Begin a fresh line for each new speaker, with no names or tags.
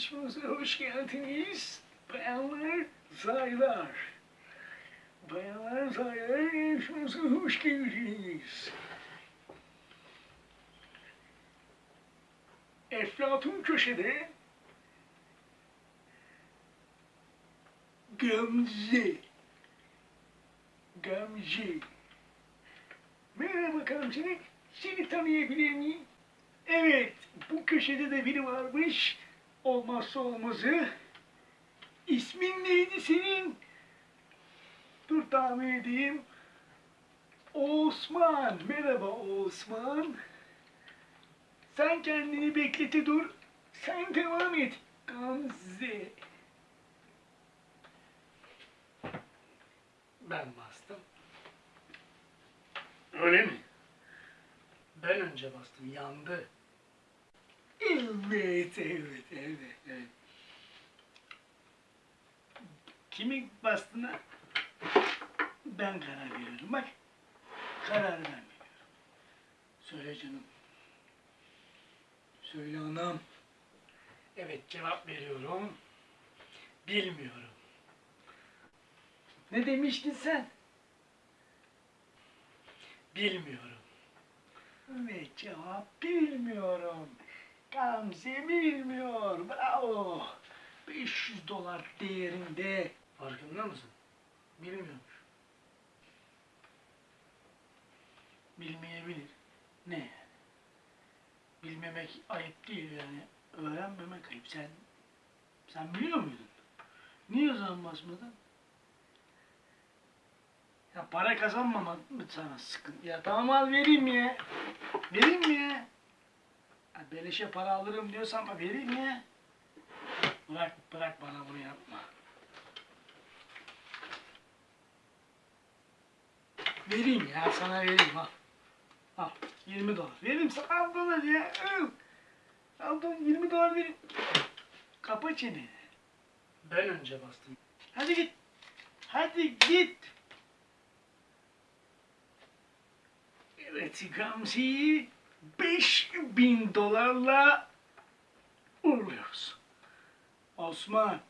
yarışmamıza hoş geldiniz. Bayanlar, zaylar. Bayanlar, zaylar yarışmamıza hoş geldiniz. Eflatun köşede Gamze Gamze Merhaba Gamze Seni tanıyabilir miyim? Evet bu köşede de biri varmış Olmazsa olmazı İsmin neydi senin? Dur tahmin edeyim Osman Merhaba Osman sen kendini beklete dur. Sen devam et. Gamze.
Ben bastım. Öyle mi? Ben önce bastım, yandı.
Evet, evet, evet, evet. Kimin bastığına ben karar veriyorum. Bak, karar ben veriyorum. Söyle canım. Söyle anam.
Evet, cevap veriyorum. Bilmiyorum.
Ne demiştin sen?
Bilmiyorum.
Ve cevap bilmiyorum. Gamze bilmiyor. Bravo. 500 dolar değerinde.
Farkında mısın? Bilmiyormuş.
Bilmeyebilir. Ne yani? Bilmemek ayıp değil yani. Öğrenmemek ayıp. Sen sen biliyor muydun? Niye o zaman basmadın? Ya para kazanmamak mı sana sıkıntı? Ya tamam al vereyim ya. Vereyim mi ya? Ya beleşe para alırım diyorsan ama vereyim ya. Bırak bırak bana bunu yapma. Vereyim ya sana vereyim ha. Al 20 dolar. Veririm sana al dolar ya. Al. Al dolar 20 dolar vereyim. Kapa çeneni.
Ben önce bastım.
Hadi git. Hadi git. Evet Gamze'yi 5000 dolarla uğurluyoruz. Osman